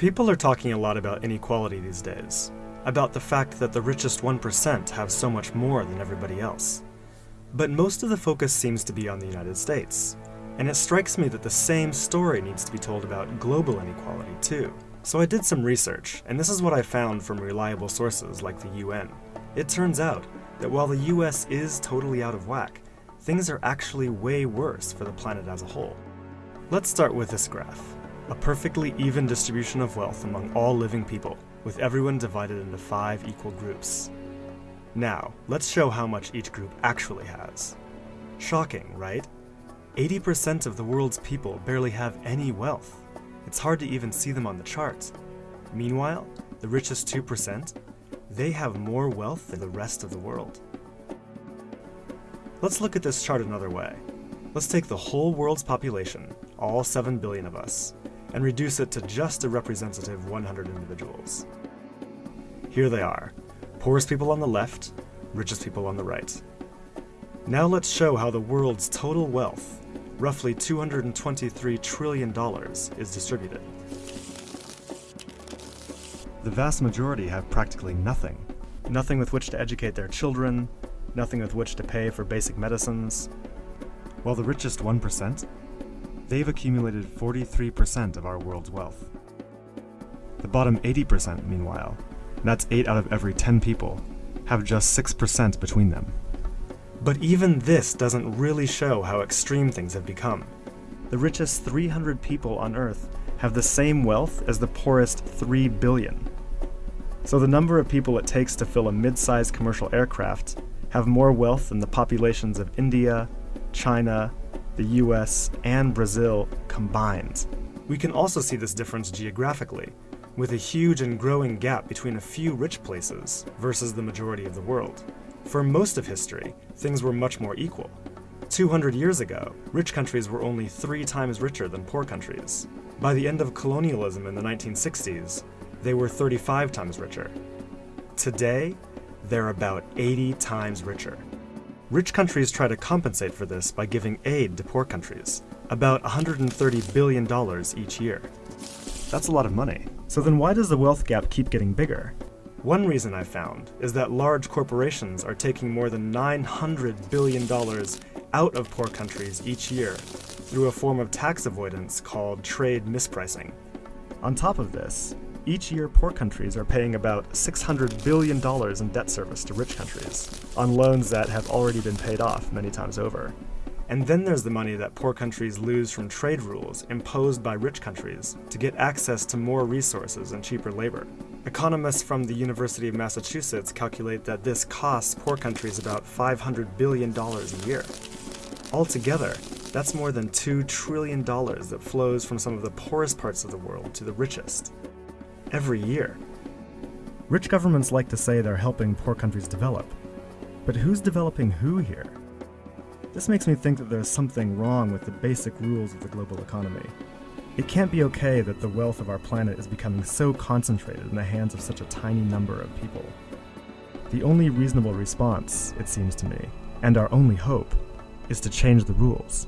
People are talking a lot about inequality these days, about the fact that the richest 1% have so much more than everybody else. But most of the focus seems to be on the United States, and it strikes me that the same story needs to be told about global inequality too. So I did some research, and this is what I found from reliable sources like the UN. It turns out that while the US is totally out of whack, things are actually way worse for the planet as a whole. Let's start with this graph a perfectly even distribution of wealth among all living people, with everyone divided into five equal groups. Now, let's show how much each group actually has. Shocking, right? 80% of the world's people barely have any wealth. It's hard to even see them on the chart. Meanwhile, the richest 2%, they have more wealth than the rest of the world. Let's look at this chart another way. Let's take the whole world's population, all 7 billion of us, and reduce it to just a representative 100 individuals. Here they are, poorest people on the left, richest people on the right. Now let's show how the world's total wealth, roughly $223 trillion, is distributed. The vast majority have practically nothing. Nothing with which to educate their children, nothing with which to pay for basic medicines. While the richest 1%, They've accumulated 43% of our world's wealth. The bottom 80%, meanwhile, that's 8 out of every 10 people, have just 6% between them. But even this doesn't really show how extreme things have become. The richest 300 people on Earth have the same wealth as the poorest 3 billion. So the number of people it takes to fill a mid-sized commercial aircraft have more wealth than the populations of India, China, the US, and Brazil combined. We can also see this difference geographically, with a huge and growing gap between a few rich places versus the majority of the world. For most of history, things were much more equal. 200 years ago, rich countries were only three times richer than poor countries. By the end of colonialism in the 1960s, they were 35 times richer. Today, they're about 80 times richer. Rich countries try to compensate for this by giving aid to poor countries, about $130 billion each year. That's a lot of money. So then why does the wealth gap keep getting bigger? One reason I found is that large corporations are taking more than $900 billion out of poor countries each year through a form of tax avoidance called trade mispricing. On top of this, each year, poor countries are paying about $600 billion in debt service to rich countries, on loans that have already been paid off many times over. And then there's the money that poor countries lose from trade rules imposed by rich countries to get access to more resources and cheaper labor. Economists from the University of Massachusetts calculate that this costs poor countries about $500 billion a year. Altogether, that's more than $2 trillion that flows from some of the poorest parts of the world to the richest every year. Rich governments like to say they're helping poor countries develop, but who's developing who here? This makes me think that there's something wrong with the basic rules of the global economy. It can't be okay that the wealth of our planet is becoming so concentrated in the hands of such a tiny number of people. The only reasonable response, it seems to me, and our only hope, is to change the rules.